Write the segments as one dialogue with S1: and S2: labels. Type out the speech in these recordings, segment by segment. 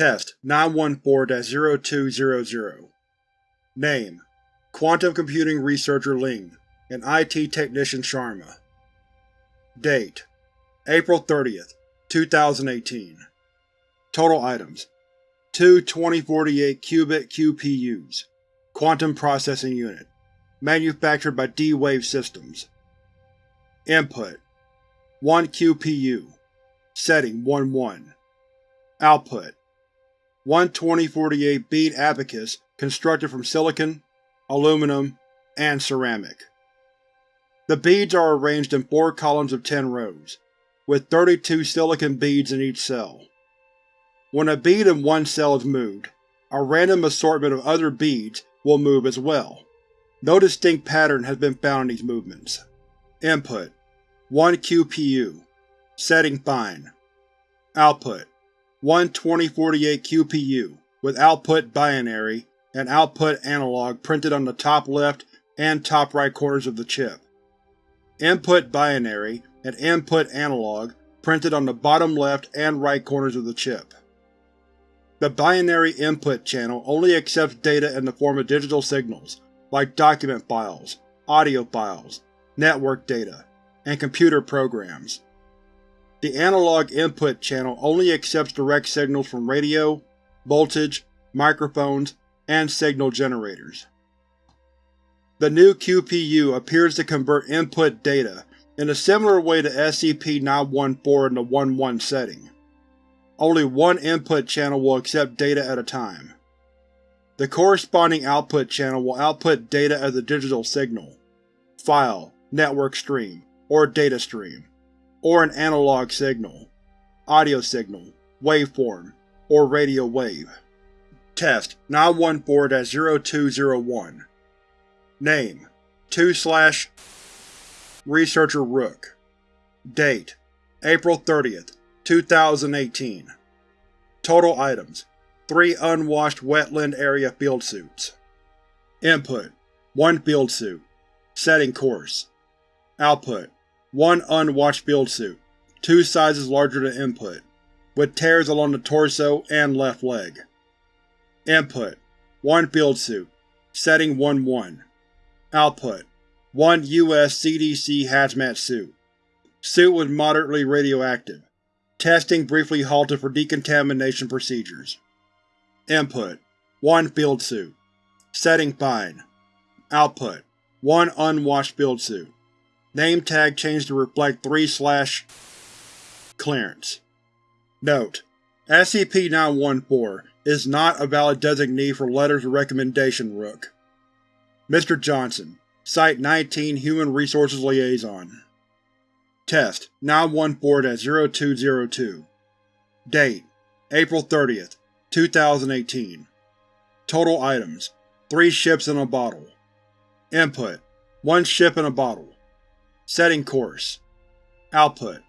S1: Test 914-0200 Name: Quantum Computing Researcher Ling and IT Technician Sharma. Date: April 30, 2018 Total Items: Two 2048-qubit QPUs Quantum Processing Unit Manufactured by D-Wave Systems. Input 1 QPU Setting 1-1 Output 1 2048 bead abacus constructed from silicon, aluminum, and ceramic. The beads are arranged in four columns of 10 rows, with 32 silicon beads in each cell. When a bead in one cell is moved, a random assortment of other beads will move as well. No distinct pattern has been found in these movements. Input 1 QPU Setting Fine Output 1 2048 QPU with output binary and output analog printed on the top left and top right corners of the chip. Input binary and input analog printed on the bottom left and right corners of the chip. The binary input channel only accepts data in the form of digital signals, like document files, audio files, network data, and computer programs. The analog input channel only accepts direct signals from radio, voltage, microphones, and signal generators. The new QPU appears to convert input data in a similar way to SCP-914 in the 1-1 setting. Only one input channel will accept data at a time. The corresponding output channel will output data as a digital signal, file, network stream, or data stream, or an analog signal, audio signal, waveform, or radio wave. Test 914-0201 Name 2 slash Researcher Rook. Date April 30th, 2018 Total Items 3 unwashed wetland area field suits. Input 1 field suit. Setting coarse Output 1 unwashed field suit, 2 sizes larger than input, with tears along the torso and left leg. Input 1 field suit Setting 1-1 Output 1 U.S. CDC hazmat suit Suit was moderately radioactive. Testing briefly halted for decontamination procedures. Input 1 field suit Setting fine. Output 1 unwashed field suit. Name tag changed to reflect 3 slash clearance. Note: SCP-914 is not a valid designee for Letters of Recommendation Rook. Mr. Johnson, Site-19 Human Resources Liaison Test 914-0202 Date April 30, 2018 Total Items 3 ships in a bottle Input 1 ship in a bottle Setting coarse. Output.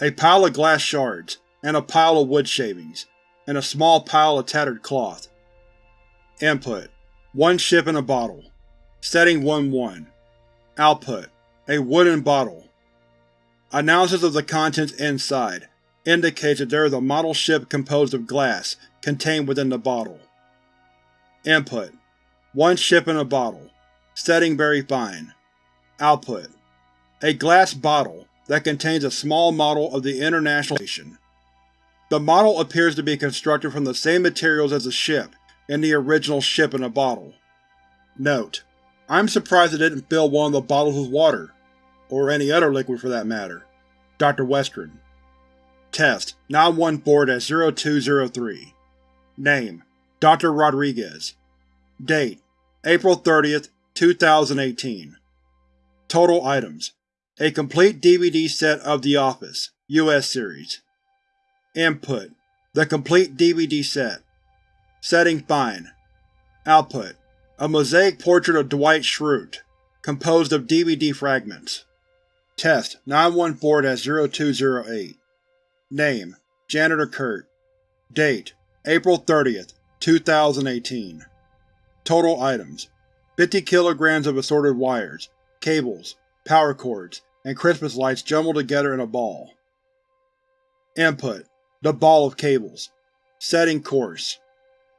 S1: A pile of glass shards, and a pile of wood shavings, and a small pile of tattered cloth. Input. 1 ship in a bottle. Setting 1-1 Output. A wooden bottle. Analysis of the contents inside indicates that there is a model ship composed of glass contained within the bottle. Input. 1 ship in a bottle. Setting very fine. Output A glass bottle that contains a small model of the International Station. The model appears to be constructed from the same materials as the ship in the original ship in a bottle. Note: I'm surprised it didn't fill one of the bottles with water, or any other liquid for that matter. Dr. Western Test 914-0203 Name: Dr. Rodriguez Date: April 30, 2018 Total Items A complete DVD set of The Office, US Series. Input. The complete DVD set. Setting Fine. Output. A mosaic portrait of Dwight Schrute, composed of DVD fragments. Test. 914-0208 Name: Janitor Kurt. Date: April 30, 2018 Total Items. 50 kilograms of assorted wires, cables, power cords, and Christmas lights jumbled together in a ball. Input: The ball of cables. Setting coarse.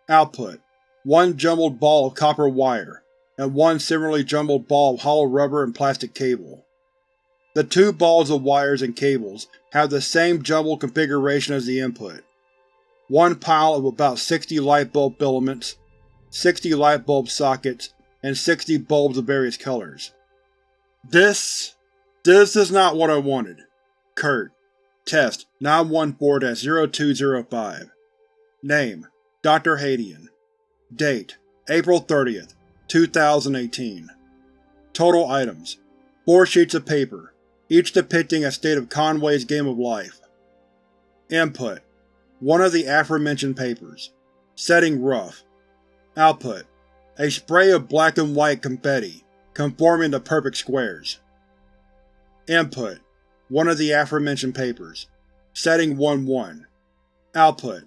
S1: Output: One jumbled ball of copper wire, and one similarly jumbled ball of hollow rubber and plastic cable. The two balls of wires and cables have the same jumbled configuration as the input. One pile of about 60 light bulb filaments, 60 light bulb sockets, and 60 bulbs of various colors. This… this is not what I wanted. Kurt. Test 914-0205 Name: Dr. Hadian Date: April 30th, 2018 Total items: 4 sheets of paper, each depicting a state of Conway's Game of Life. Input: One of the aforementioned papers. Setting rough. Output: A spray of black and white confetti, conforming to perfect squares. Input: One of the aforementioned papers. Setting 1-1. Output: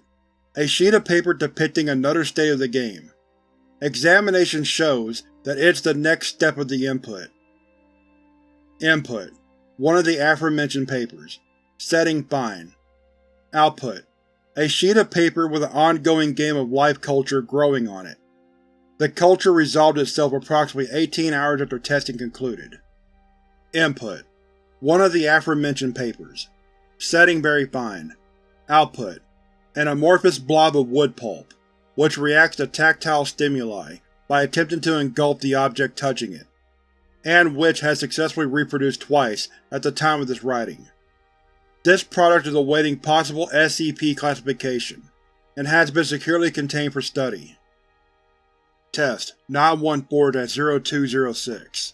S1: A sheet of paper depicting another state of the game. Examination shows that it's the next step of the input. Input: One of the aforementioned papers. Setting fine. Output: A sheet of paper with an ongoing game of life culture growing on it. The culture resolved itself approximately 18 hours after testing concluded. Input: One of the aforementioned papers. Setting very fine. Output: An amorphous blob of wood pulp, which reacts to tactile stimuli by attempting to engulf the object touching it, and which has successfully reproduced twice at the time of this writing. This product is awaiting possible SCP classification, and has been securely contained for study. Test 914-0206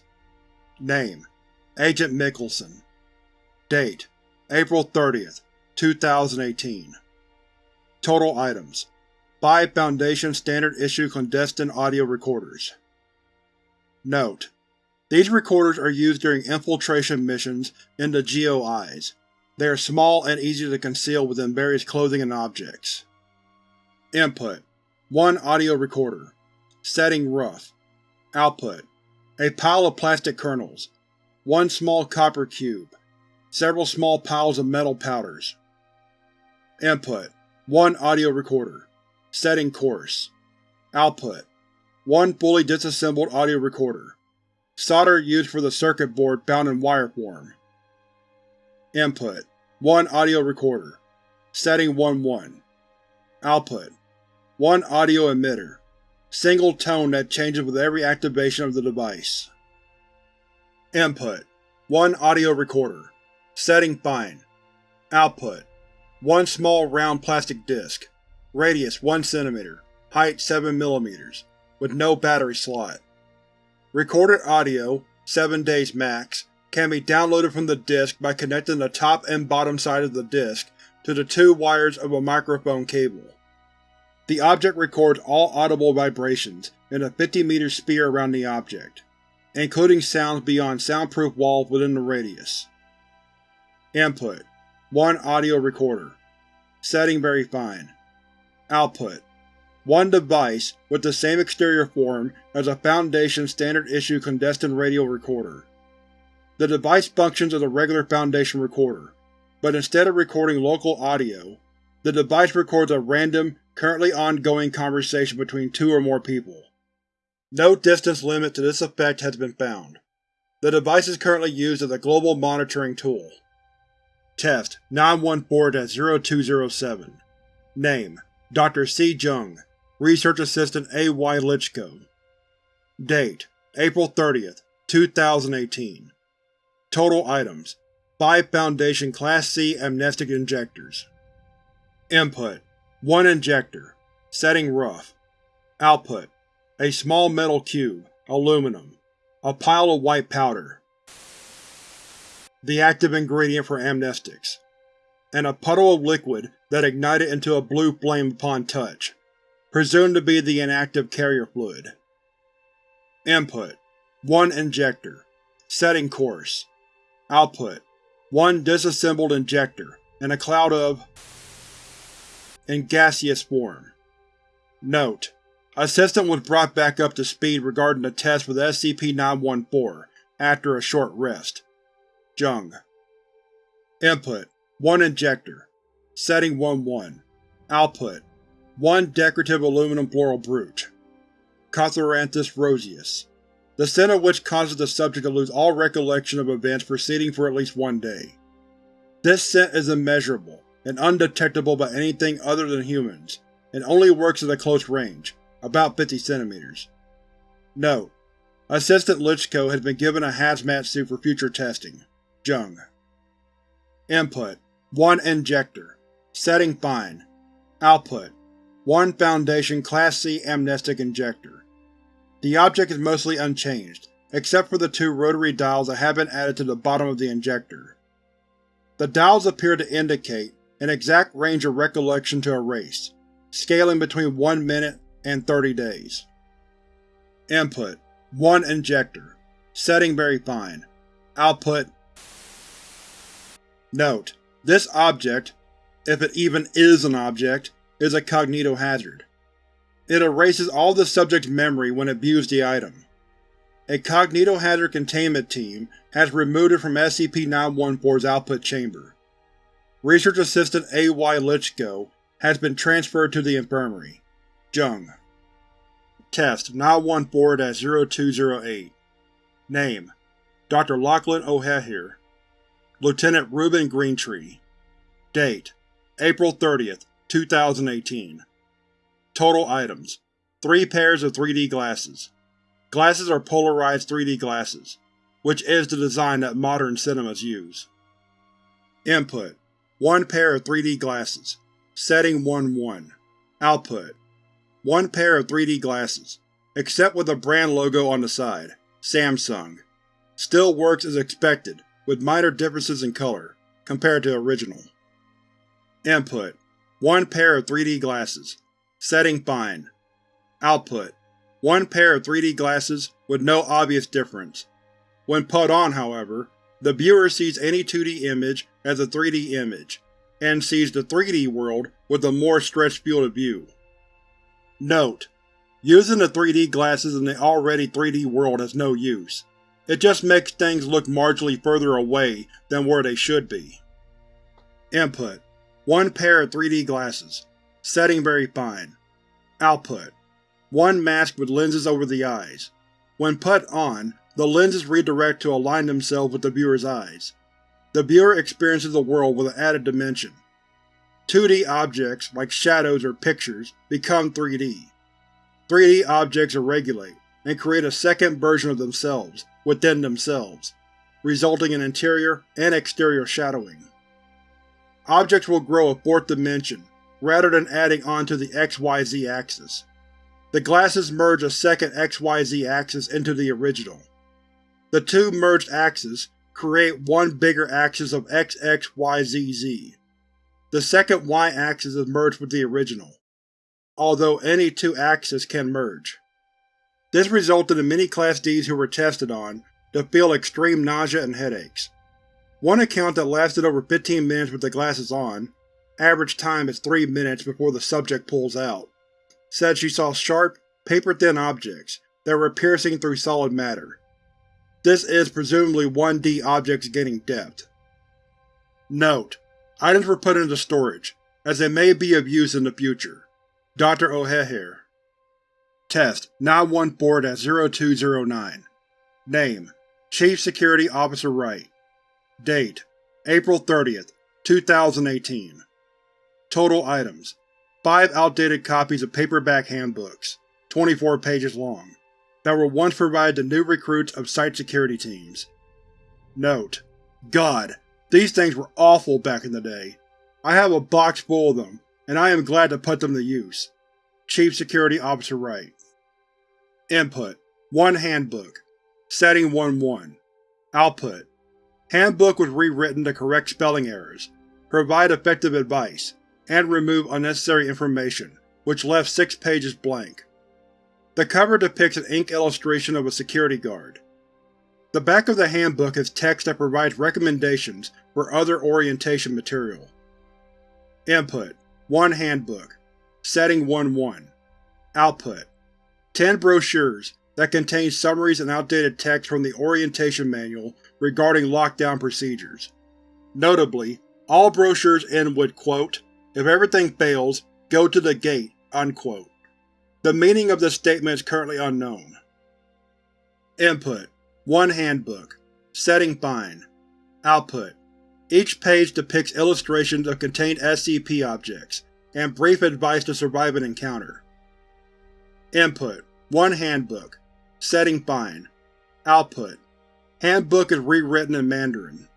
S1: Name: Agent Mickelson Date: April 30th, 2018 Total items: 5 Foundation Standard Issue clandestine audio recorders. Note: These recorders are used during infiltration missions into GOIs. They are small and easy to conceal within various clothing and objects. Input: 1 audio recorder. Setting rough. Output: A pile of plastic kernels. One small copper cube. Several small piles of metal powders. Input: One audio recorder. Setting coarse. Output: One fully disassembled audio recorder. Solder used for the circuit board bound in wire form. Input: One audio recorder. Setting 1-1. Output: One audio emitter. Single tone that changes with every activation of the device. Input: One audio recorder. Setting fine. Output: One small round plastic disc. Radius 1 cm, height 7 mm, with no battery slot. Recorded audio, 7 days max, can be downloaded from the disc by connecting the top and bottom side of the disc to the two wires of a microphone cable. The object records all audible vibrations in a 50-meter sphere around the object, including sounds beyond soundproof walls within the radius. Input: 1 audio recorder. Setting very fine. Output: One device with the same exterior form as a Foundation Standard Issue clandestine radio recorder. The device functions as a regular Foundation recorder, but instead of recording local audio, the device records a random, currently ongoing conversation between two or more people. No distance limit to this effect has been found. The device is currently used as a global monitoring tool. Test 914-0207 Name: Dr. C. Jung Research Assistant A.Y. Lichko Date: April 30th, 2018 Total items: 5 Foundation Class C amnestic injectors. Input: 1 injector. Setting rough. Output: A small metal cube, aluminum. A pile of white powder the active ingredient for amnestics, and a puddle of liquid that ignited into a blue flame upon touch, presumed to be the inactive carrier fluid. Input: 1 injector. Setting coarse. Output: 1 disassembled injector, and a cloud of in gaseous form. Note: Assistant was brought back up to speed regarding the test with SCP-914 after a short rest. Jung Input: 1 injector. Setting 1-1. Output: 1 decorative aluminum floral brooch. Catharanthus roseus, the scent of which causes the subject to lose all recollection of events preceding for at least one day. This scent is immeasurable and undetectable by anything other than humans, and only works at a close range, about 50 centimeters. Note: Assistant Lichko has been given a hazmat suit for future testing. Jung. Input: 1 Injector. Setting Fine. Output: 1 Foundation Class C Amnestic Injector. The object is mostly unchanged, except for the two rotary dials that have been added to the bottom of the injector. The dials appear to indicate an exact range of recollection to erase, scaling between 1 minute and 30 days. Input: 1 Injector. Setting very fine. Output Note: This object, if it even is an object, is a cognitohazard. It erases all the subject's memory when it views the item. A cognitohazard containment team has removed it from SCP-914's output chamber. Research Assistant A.Y. Lichko has been transferred to the infirmary. Jung. Test 914-0208 Name: Dr. Lachlan O'Hehir Lieutenant Reuben Greentree Date: April 30th, 2018 Total items: 3 pairs of 3D glasses. Glasses are polarized 3D glasses, which is the design that modern cinemas use. Input: 1 pair of 3D glasses. Setting 1-1. Output: 1 pair of 3D glasses, except with a brand logo on the side. Samsung. Still works as expected, with minor differences in color, compared to original. Input: 1 pair of 3D glasses. Setting fine. Output: 1 pair of 3D glasses with no obvious difference. When put on, however, the viewer sees any 2D image as a 3D image, and sees the 3D world with a more stretched field of view. Note: Using the 3D glasses in the already 3D world has no use. It just makes things look marginally further away than where they should be. Input: 1 pair of 3D glasses. Setting very fine. Output: One mask with lenses over the eyes. When put on, the lenses redirect to align themselves with the viewer's eyes. The viewer experiences the world with an added dimension. 2D objects, like shadows or pictures, become 3D. 3D objects regolate, and create a second version of themselves within themselves, resulting in interior and exterior shadowing. Objects will grow a fourth dimension, rather than adding onto the XYZ axis. The glasses merge a second XYZ axis into the original. The two merged axes create one bigger axis of XXYZZ. The second Y-axis is merged with the original, although any two axes can merge. This resulted in many Class Ds who were tested on to feel extreme nausea and headaches. One account that lasted over 15 minutes with the glasses on average time is 3 minutes before the subject pulls out, said she saw sharp, paper-thin objects that were piercing through solid matter. This is presumably 1D objects gaining depth. Note: Items were put into storage, as they may be of use in the future. Dr. O'Hehir Test. 914-0209 Name: Chief Security Officer Wright. Date: April 30th, 2018 Total items: 5 outdated copies of paperback handbooks, 24 pages long, that were once provided to new recruits of site security teams. Note: God, these things were awful back in the day. I have a box full of them, and I am glad to put them to use. Chief Security Officer Wright Input: 1 Handbook Setting 1-1 Output: Handbook was rewritten to correct spelling errors, provide effective advice, and remove unnecessary information, which left six pages blank. The cover depicts an ink illustration of a security guard. The back of the handbook has text that provides recommendations for other orientation material. Input: 1 Handbook Setting 1-1 Output: 10 brochures that contain summaries and outdated text from the Orientation Manual regarding lockdown procedures. Notably, all brochures end with quote, if everything fails, go to the gate Unquote. The meaning of this statement is currently unknown. Input: 1 Handbook Setting Fine. Output: Each page depicts illustrations of contained SCP objects, and brief advice to survive an encounter. Input: 1 Handbook. Setting Fine. Output: Handbook is rewritten in Mandarin.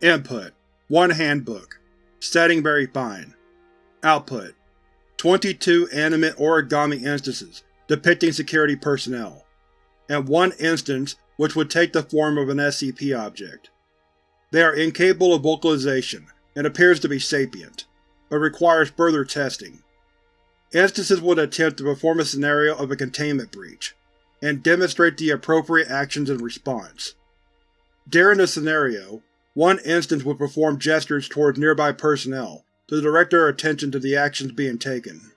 S1: Input: 1 Handbook. Setting very fine. Output: 22 animate origami instances depicting security personnel, and one instance which would take the form of an SCP object. They are incapable of vocalization and appears to be sapient, but requires further testing. Instances would attempt to perform a scenario of a containment breach, and demonstrate the appropriate actions in response. During the scenario, one instance would perform gestures towards nearby personnel to direct their attention to the actions being taken.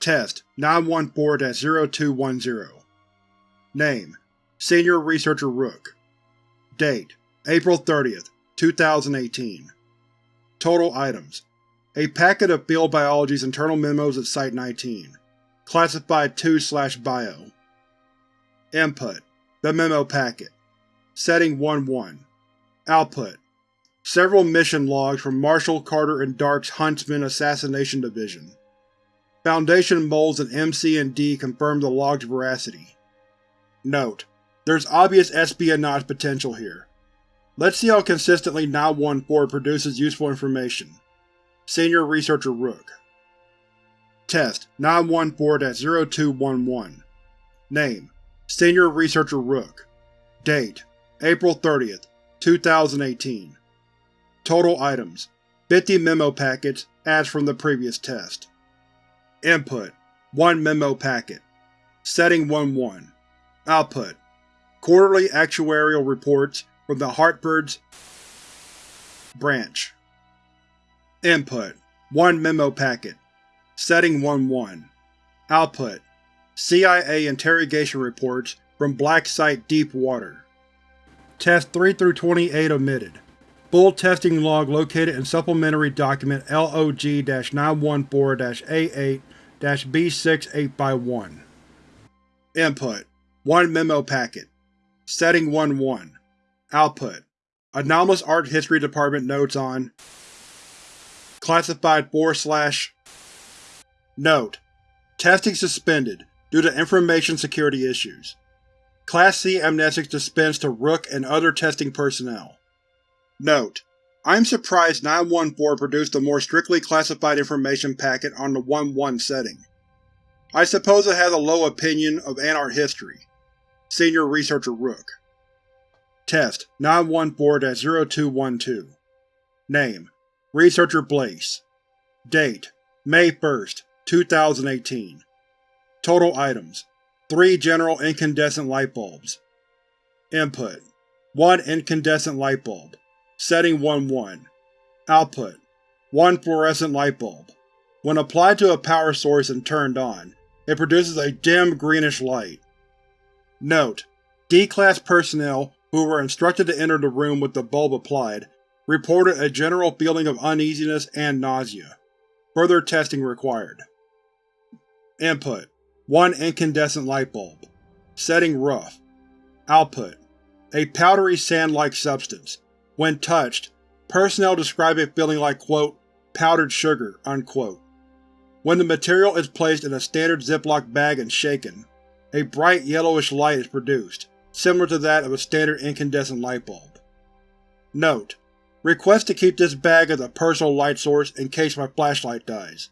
S1: Test 914-0210 Name. Senior Researcher Rook. Date. April 30, 2018 Total Items. A packet of Field Biology's internal memos at Site-19 Classified 2-Bio Input. The Memo Packet. Setting 1-1 Output. Several mission logs from Marshall, Carter, and Dark's Huntsman Assassination Division. Foundation moles and MC and D confirm the log's veracity. Note: There's obvious espionage potential here. Let's see how consistently 914 produces useful information. Senior Researcher Rook Test 914-0211 Name Senior Researcher Rook Date April 30th, 2018 Total items 50 memo packets, as from the previous test. Input 1 memo packet. Setting 1-1 Output Quarterly actuarial reports from the Hartford's branch. Input 1 memo packet. Setting 1-1 Output CIA interrogation reports from Black Site Deep Water. Test 3-28 omitted. Full testing log located in Supplementary Document LOG-914-AA-B6-8 Input 1 Memo Packet Setting 1-1 Output Anomalous Art History Department notes on Classified 4 slash Note: Testing suspended due to information security issues. Class C amnestics dispensed to Rook and other testing personnel. Note: I'm surprised 914 produced a more strictly classified information packet on the 1-1 setting. I suppose it has a low opinion of Anart history. Senior Researcher Rook Test 914-0212 Name Researcher Blaze Date May 1, 2018 Total items 3 general incandescent light bulbs. Input 1 incandescent light bulb. Setting 1-1. Output 1 fluorescent light bulb. When applied to a power source and turned on, it produces a dim greenish light. Note: D-Class personnel who were instructed to enter the room with the bulb applied reported a general feeling of uneasiness and nausea. Further testing required. Input 1 incandescent light bulb. Setting rough. Output: A powdery sand-like substance. When touched, personnel describe it feeling like quote, powdered sugar. Unquote. When the material is placed in a standard Ziploc bag and shaken, a bright yellowish light is produced, similar to that of a standard incandescent light bulb. Note: Request to keep this bag as a personal light source in case my flashlight dies.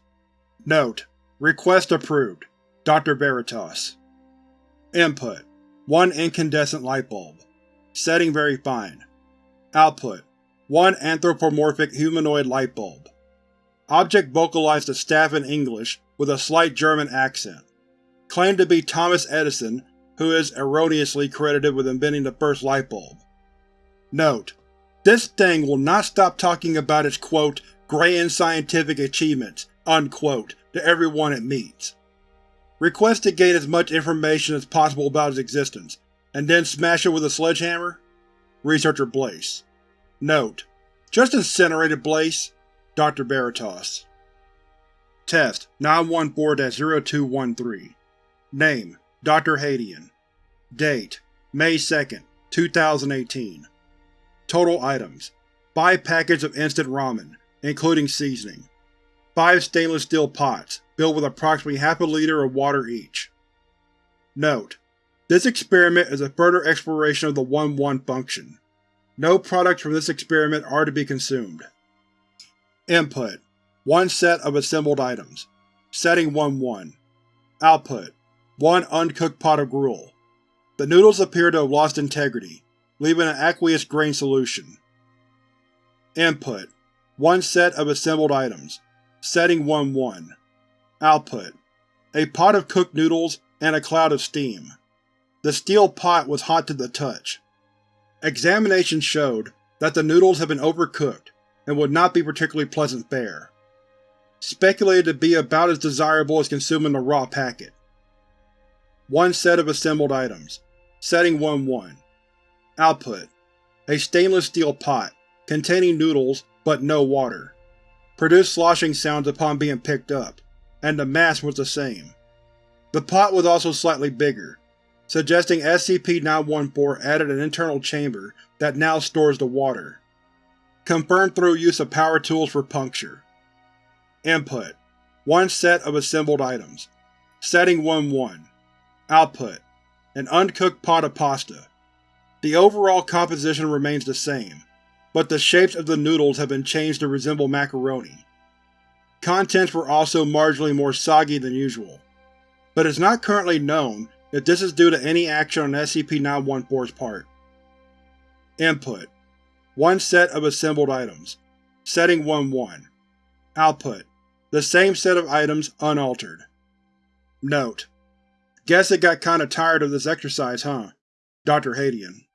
S1: Note: Request approved. Dr. Veritas Input 1 incandescent light bulb. Setting very fine. Output 1 anthropomorphic humanoid light bulb. Object vocalized to staff in English with a slight German accent. Claimed to be Thomas Edison, who is erroneously credited with inventing the first light bulb. Note: This thing will not stop talking about its quote, grand scientific achievements, unquote, to everyone it meets. Request to gain as much information as possible about its existence, and then smash it with a sledgehammer? Researcher Blaise. Note: Just incinerated Blaise. Dr. Veritas Test 914-0213 Name Dr. Hadian Date May 2, 2018 Total Items 5 packets of instant ramen, including seasoning. 5 stainless steel pots, filled with approximately half a liter of water each. Note: This experiment is a further exploration of the 1-1 function. No products from this experiment are to be consumed. Input: One set of assembled items. Setting 1-1. Output: One uncooked pot of gruel. The noodles appear to have lost integrity, leaving an aqueous grain solution. Input: One set of assembled items. Setting 1-1. Output: A pot of cooked noodles and a cloud of steam. The steel pot was hot to the touch. Examination showed that the noodles had been overcooked and would not be particularly pleasant fare. Speculated to be about as desirable as consuming a raw packet. One set of assembled items. Setting 1-1. Output: A stainless steel pot, containing noodles but no water. Produced sloshing sounds upon being picked up, and the mass was the same. The pot was also slightly bigger, suggesting SCP-914 added an internal chamber that now stores the water. Confirmed through use of power tools for puncture. Input: One set of assembled items. Setting 1-1. Output: An uncooked pot of pasta. The overall composition remains the same, but the shapes of the noodles have been changed to resemble macaroni. Contents were also marginally more soggy than usual, but it is not currently known if this is due to any action on SCP-914's part. Input: One set of assembled items. Setting 1-1. Output: The same set of items, unaltered. Note: Guess it got kinda tired of this exercise, huh? Dr. Hadian